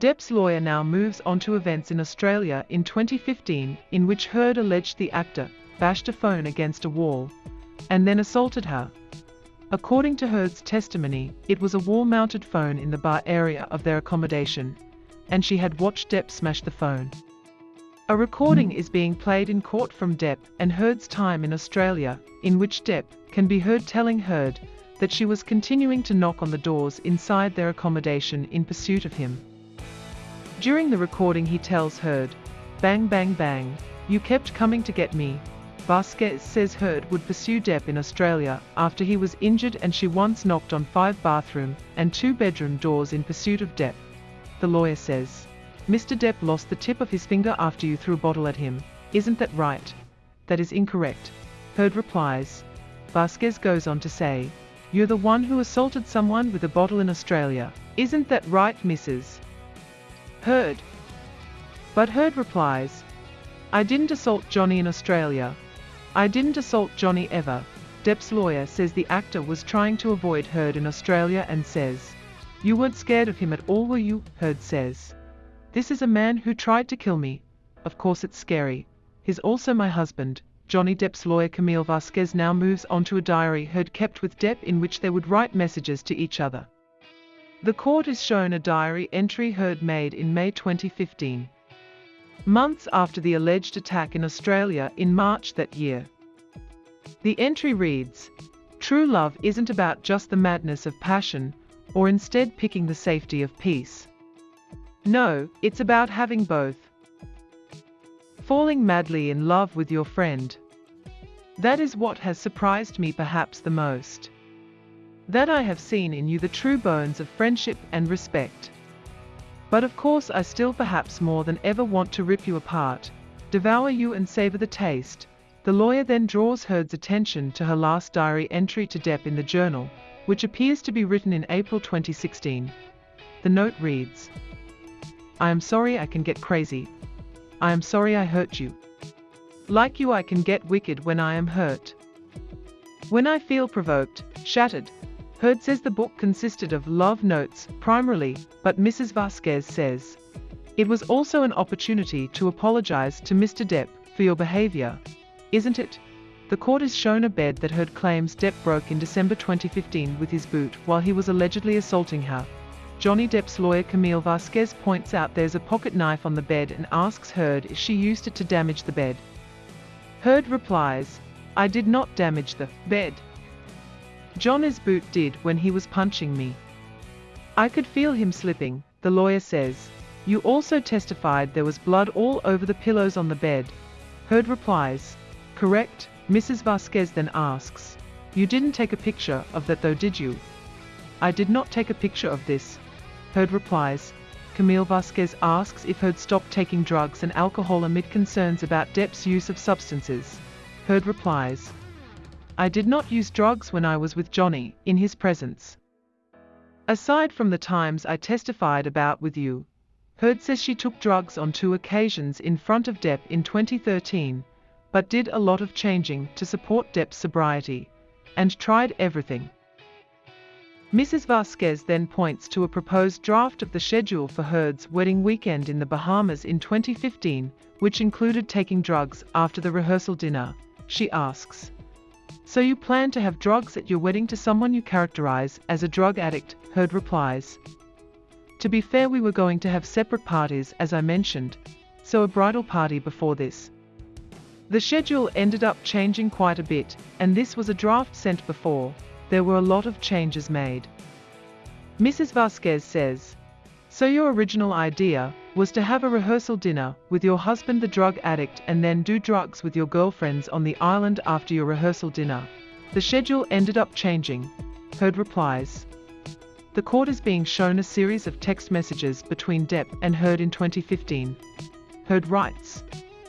Depp's lawyer now moves on to events in Australia in 2015 in which Heard alleged the actor bashed a phone against a wall and then assaulted her. According to Heard's testimony, it was a wall-mounted phone in the bar area of their accommodation, and she had watched Depp smash the phone. A recording is being played in court from Depp and Heard's time in Australia, in which Depp can be heard telling Heard that she was continuing to knock on the doors inside their accommodation in pursuit of him. During the recording he tells Heard, bang bang bang, you kept coming to get me. Vasquez says Heard would pursue Depp in Australia after he was injured and she once knocked on five bathroom and two bedroom doors in pursuit of Depp. The lawyer says. Mr. Depp lost the tip of his finger after you threw a bottle at him. Isn't that right? That is incorrect. Heard replies. Vasquez goes on to say, You're the one who assaulted someone with a bottle in Australia. Isn't that right, Mrs. Heard? But Heard replies, I didn't assault Johnny in Australia. I didn't assault Johnny ever. Depp's lawyer says the actor was trying to avoid Heard in Australia and says, You weren't scared of him at all, were you? Heard says. This is a man who tried to kill me. Of course it's scary. He's also my husband. Johnny Depp's lawyer Camille Vasquez now moves on to a diary Heard kept with Depp in which they would write messages to each other. The court is shown a diary entry Heard made in May 2015. Months after the alleged attack in Australia in March that year. The entry reads, True love isn't about just the madness of passion, or instead picking the safety of peace. No, it's about having both. Falling madly in love with your friend. That is what has surprised me perhaps the most. That I have seen in you the true bones of friendship and respect. But of course I still perhaps more than ever want to rip you apart, devour you and savor the taste. The lawyer then draws Heard's attention to her last diary entry to Depp in the journal, which appears to be written in April 2016. The note reads, I am sorry I can get crazy. I am sorry I hurt you. Like you I can get wicked when I am hurt. When I feel provoked, shattered. Heard says the book consisted of love notes, primarily, but Mrs. Vasquez says, It was also an opportunity to apologize to Mr. Depp for your behavior. Isn't it? The court is shown a bed that Heard claims Depp broke in December 2015 with his boot while he was allegedly assaulting her. Johnny Depp's lawyer Camille Vasquez points out there's a pocket knife on the bed and asks Heard if she used it to damage the bed. Heard replies, I did not damage the bed. Johnny's boot did when he was punching me. I could feel him slipping, the lawyer says. You also testified there was blood all over the pillows on the bed. Heard replies, correct, Mrs. Vasquez then asks, you didn't take a picture of that though did you? I did not take a picture of this, Heard replies. Camille Vasquez asks if Heard stopped taking drugs and alcohol amid concerns about Depp's use of substances. Heard replies. I did not use drugs when I was with Johnny, in his presence. Aside from the times I testified about with you, Heard says she took drugs on two occasions in front of Depp in 2013, but did a lot of changing to support Depp's sobriety, and tried everything. Mrs. Vasquez then points to a proposed draft of the schedule for Heard's wedding weekend in the Bahamas in 2015, which included taking drugs after the rehearsal dinner. She asks, So you plan to have drugs at your wedding to someone you characterize as a drug addict? Heard replies, To be fair, we were going to have separate parties, as I mentioned, so a bridal party before this. The schedule ended up changing quite a bit, and this was a draft sent before, there were a lot of changes made. Mrs. Vasquez says, So your original idea was to have a rehearsal dinner with your husband the drug addict and then do drugs with your girlfriends on the island after your rehearsal dinner. The schedule ended up changing. Heard replies. The court is being shown a series of text messages between Depp and Heard in 2015. Heard writes,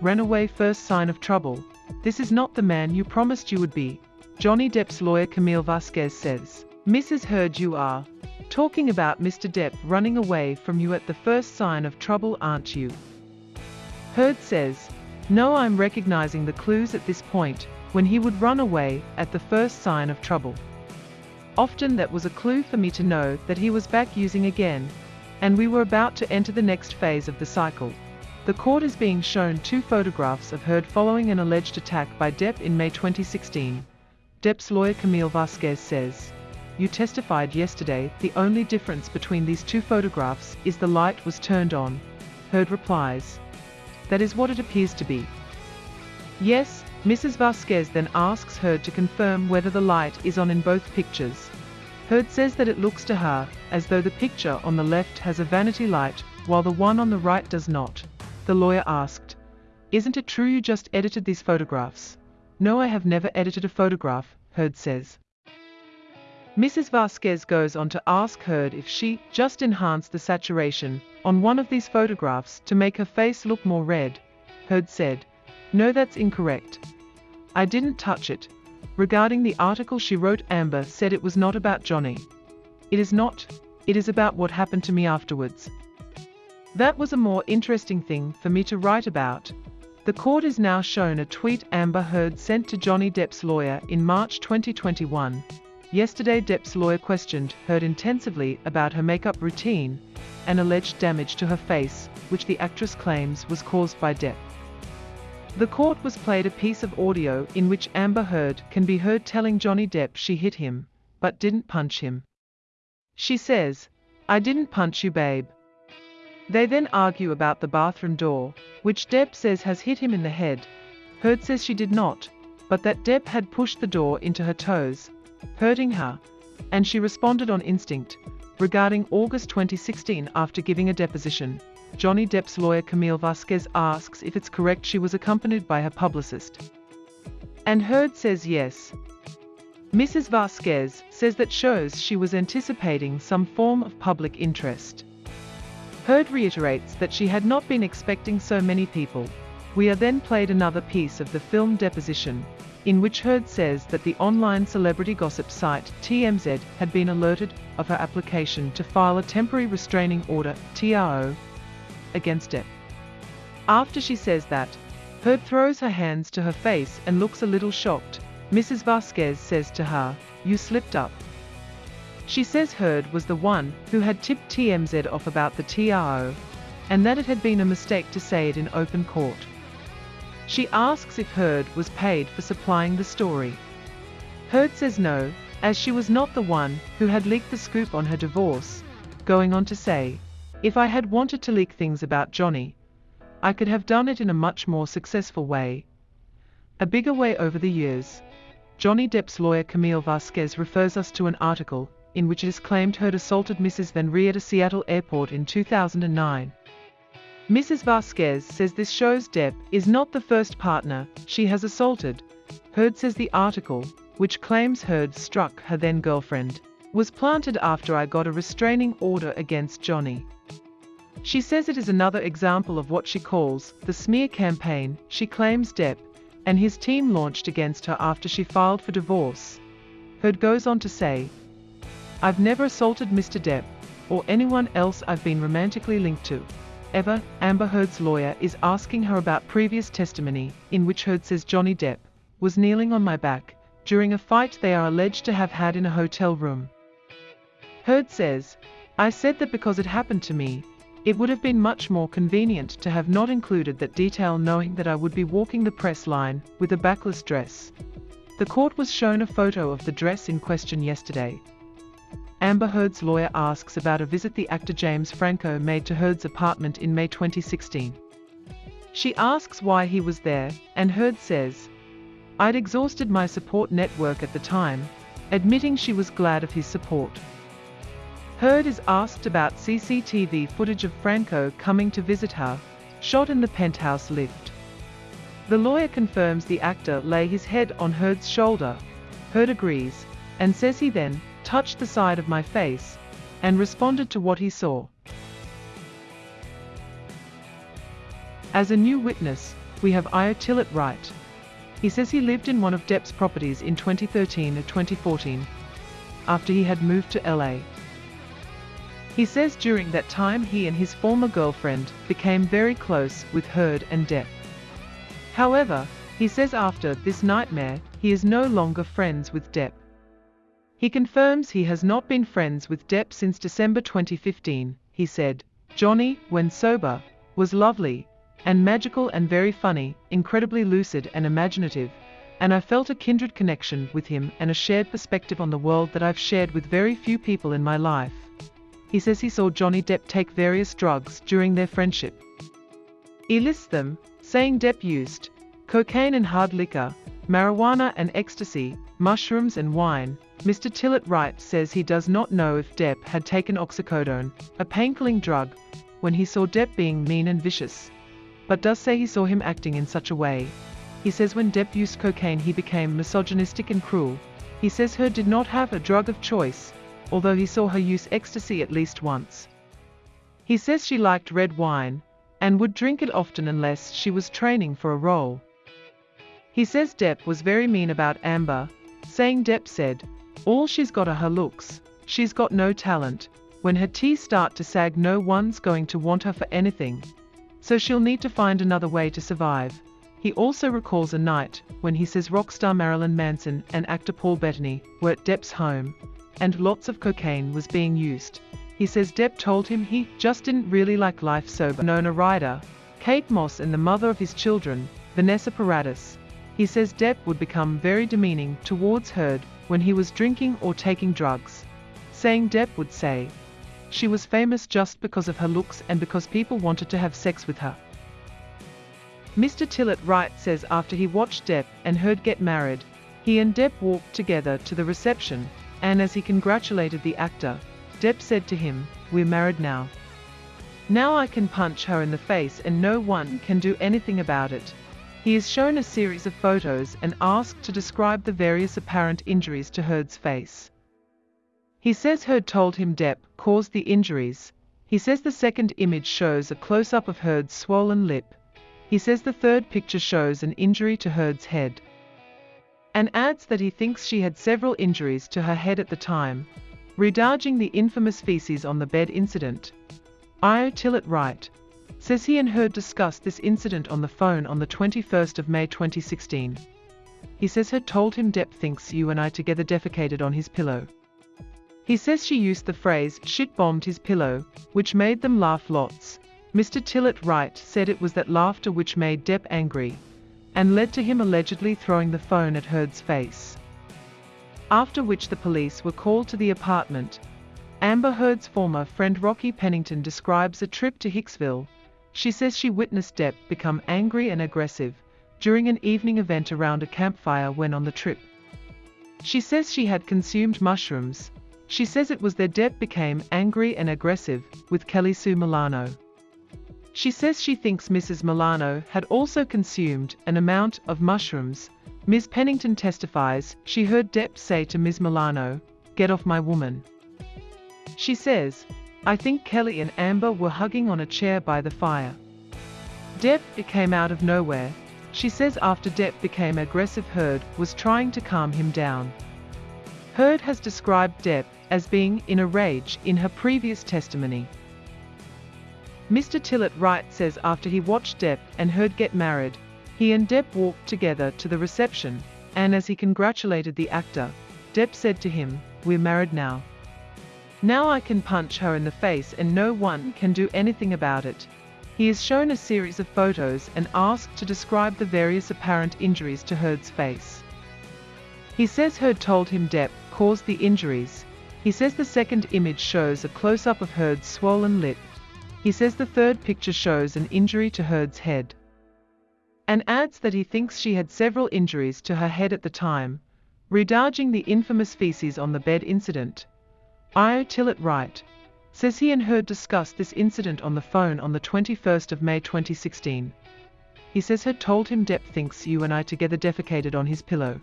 Ran away first sign of trouble. This is not the man you promised you would be. Johnny Depp's lawyer Camille Vasquez says, Mrs. Heard you are talking about Mr. Depp running away from you at the first sign of trouble aren't you? Heard says, No I'm recognizing the clues at this point, when he would run away at the first sign of trouble. Often that was a clue for me to know that he was back using again. and we were about to enter the next phase of the cycle. The court is being shown two photographs of Heard following an alleged attack by Depp in May 2016. Depp's lawyer Camille Vasquez says, You testified yesterday, the only difference between these two photographs is the light was turned on. Heard replies, That is what it appears to be. Yes, Mrs. Vasquez then asks Heard to confirm whether the light is on in both pictures. Heard says that it looks to her as though the picture on the left has a vanity light, while the one on the right does not. The lawyer asked, Isn't it true you just edited these photographs? No, I have never edited a photograph, Heard says. Mrs. Vasquez goes on to ask Heard if she just enhanced the saturation on one of these photographs to make her face look more red. Heard said, No, that's incorrect. I didn't touch it, Regarding the article she wrote Amber said it was not about Johnny. It is not, it is about what happened to me afterwards. That was a more interesting thing for me to write about. The court is now shown a tweet Amber Heard sent to Johnny Depp's lawyer in March 2021. Yesterday Depp's lawyer questioned Heard intensively about her makeup routine and alleged damage to her face, which the actress claims was caused by Depp. The court was played a piece of audio in which Amber Heard can be heard telling Johnny Depp she hit him, but didn't punch him. She says, I didn't punch you babe. They then argue about the bathroom door, which Depp says has hit him in the head. Heard says she did not, but that Depp had pushed the door into her toes, hurting her, and she responded on instinct, regarding August 2016 after giving a deposition. Johnny Depp's lawyer Camille Vasquez asks if it's correct she was accompanied by her publicist. And Heard says yes. Mrs. Vasquez says that shows she was anticipating some form of public interest. Heard reiterates that she had not been expecting so many people. We are then played another piece of the film Deposition, in which Heard says that the online celebrity gossip site TMZ had been alerted of her application to file a temporary restraining order TRO against it. After she says that, Heard throws her hands to her face and looks a little shocked. Mrs. Vasquez says to her, You slipped up. She says Heard was the one who had tipped TMZ off about the TRO, and that it had been a mistake to say it in open court. She asks if Heard was paid for supplying the story. Heard says no, as she was not the one who had leaked the scoop on her divorce, going on to say, if I had wanted to leak things about Johnny, I could have done it in a much more successful way. A bigger way over the years. Johnny Depp's lawyer Camille Vasquez refers us to an article in which it is claimed Heard assaulted Mrs. Van Ree at a Seattle airport in 2009. Mrs. Vasquez says this shows Depp is not the first partner she has assaulted. Heard says the article, which claims Heard struck her then girlfriend, was planted after I got a restraining order against Johnny. She says it is another example of what she calls the smear campaign she claims Depp and his team launched against her after she filed for divorce. Heard goes on to say, I've never assaulted Mr. Depp or anyone else I've been romantically linked to. Ever, Amber Heard's lawyer is asking her about previous testimony in which Heard says Johnny Depp was kneeling on my back during a fight they are alleged to have had in a hotel room. Heard says, I said that because it happened to me, it would have been much more convenient to have not included that detail knowing that I would be walking the press line with a backless dress. The court was shown a photo of the dress in question yesterday. Amber Heard's lawyer asks about a visit the actor James Franco made to Heard's apartment in May 2016. She asks why he was there, and Heard says, I'd exhausted my support network at the time, admitting she was glad of his support. Heard is asked about CCTV footage of Franco coming to visit her, shot in the penthouse lift. The lawyer confirms the actor lay his head on Heard's shoulder. Heard agrees, and says he then touched the side of my face and responded to what he saw. As a new witness, we have Io Tillett Wright. He says he lived in one of Depp's properties in 2013 or 2014, after he had moved to LA. He says during that time he and his former girlfriend became very close with Heard and Depp. However, he says after this nightmare, he is no longer friends with Depp. He confirms he has not been friends with Depp since December 2015. He said, Johnny, when sober, was lovely, and magical and very funny, incredibly lucid and imaginative, and I felt a kindred connection with him and a shared perspective on the world that I've shared with very few people in my life. He says he saw Johnny Depp take various drugs during their friendship. He lists them, saying Depp used cocaine and hard liquor, marijuana and ecstasy, mushrooms and wine. Mr. Tillett Wright says he does not know if Depp had taken oxycodone, a painkilling drug, when he saw Depp being mean and vicious, but does say he saw him acting in such a way. He says when Depp used cocaine he became misogynistic and cruel. He says her did not have a drug of choice, although he saw her use ecstasy at least once. He says she liked red wine, and would drink it often unless she was training for a role. He says Depp was very mean about Amber, saying Depp said, all she's got are her looks, she's got no talent, when her teeth start to sag no one's going to want her for anything, so she'll need to find another way to survive. He also recalls a night when he says rock star Marilyn Manson and actor Paul Bettany were at Depp's home, and lots of cocaine was being used. He says Depp told him he just didn't really like life sober. Winona Ryder, Kate Moss and the mother of his children, Vanessa Paradis, he says Depp would become very demeaning towards Heard when he was drinking or taking drugs, saying Depp would say, she was famous just because of her looks and because people wanted to have sex with her. Mr. Tillett Wright says after he watched Depp and Heard get married, he and Depp walked together to the reception, and as he congratulated the actor, Depp said to him, We're married now. Now I can punch her in the face and no one can do anything about it. He is shown a series of photos and asked to describe the various apparent injuries to Heard's face. He says Heard told him Depp caused the injuries. He says the second image shows a close-up of Heard's swollen lip. He says the third picture shows an injury to Heard's head. And adds that he thinks she had several injuries to her head at the time, redarging the infamous feces on the bed incident. Io Tillett Wright, says he and Heard discussed this incident on the phone on the 21st of May 2016. He says Heard told him Depp thinks you and I together defecated on his pillow. He says she used the phrase shit bombed his pillow, which made them laugh lots. Mr. Tillett Wright said it was that laughter which made Depp angry and led to him allegedly throwing the phone at Heard's face. After which the police were called to the apartment. Amber Heard's former friend Rocky Pennington describes a trip to Hicksville, she says she witnessed Depp become angry and aggressive during an evening event around a campfire when on the trip. She says she had consumed mushrooms. She says it was there Depp became angry and aggressive with Kelly Sue Milano. She says she thinks Mrs. Milano had also consumed an amount of mushrooms. Ms. Pennington testifies she heard Depp say to Ms. Milano, Get off my woman. She says, I think Kelly and Amber were hugging on a chair by the fire. Depp came out of nowhere. She says after Depp became aggressive Heard was trying to calm him down. Heard has described Depp as being in a rage in her previous testimony. Mr. Tillett Wright says after he watched Depp and Heard get married, he and Depp walked together to the reception, and as he congratulated the actor, Depp said to him, We're married now. Now I can punch her in the face and no one can do anything about it. He is shown a series of photos and asked to describe the various apparent injuries to Heard's face. He says Heard told him Depp caused the injuries. He says the second image shows a close-up of Heard's swollen lip. He says the third picture shows an injury to Heard's head. And adds that he thinks she had several injuries to her head at the time, redarging the infamous feces on the bed incident. Io Tillett Wright, says he and Heard discussed this incident on the phone on the 21st of May 2016. He says Heard told him Depp thinks you and I together defecated on his pillow.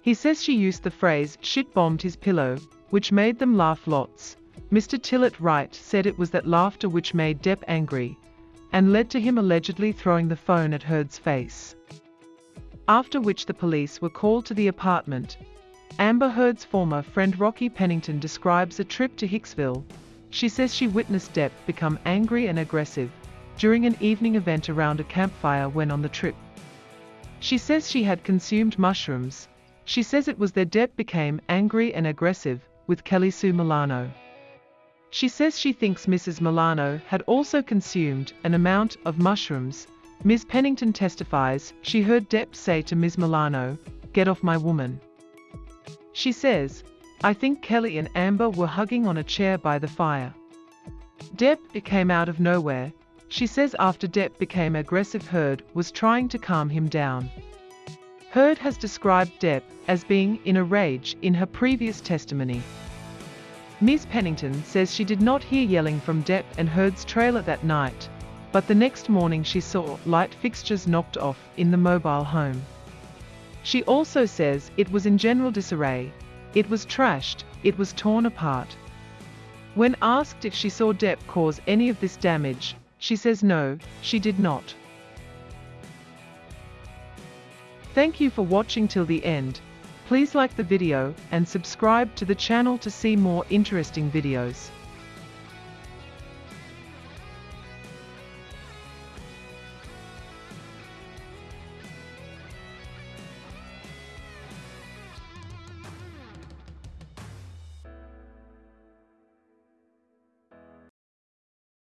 He says she used the phrase shit bombed his pillow, which made them laugh lots. Mr. Tillett Wright said it was that laughter which made Depp angry and led to him allegedly throwing the phone at Heard's face. After which the police were called to the apartment Amber Heard's former friend Rocky Pennington describes a trip to Hicksville. She says she witnessed Depp become angry and aggressive during an evening event around a campfire when on the trip. She says she had consumed mushrooms. She says it was there Depp became angry and aggressive with Kelly Sue Milano. She says she thinks Mrs. Milano had also consumed an amount of mushrooms. Ms. Pennington testifies she heard Depp say to Ms. Milano, get off my woman. She says, I think Kelly and Amber were hugging on a chair by the fire. Depp came out of nowhere. She says after Depp became aggressive Heard was trying to calm him down. Heard has described Depp as being in a rage in her previous testimony. Ms. Pennington says she did not hear yelling from Depp and Heard's trailer that night, but the next morning she saw light fixtures knocked off in the mobile home. She also says it was in general disarray, it was trashed, it was torn apart. When asked if she saw Depp cause any of this damage, she says no, she did not. Thank you for watching till the end. Please like the video and subscribe to the channel to see more interesting videos.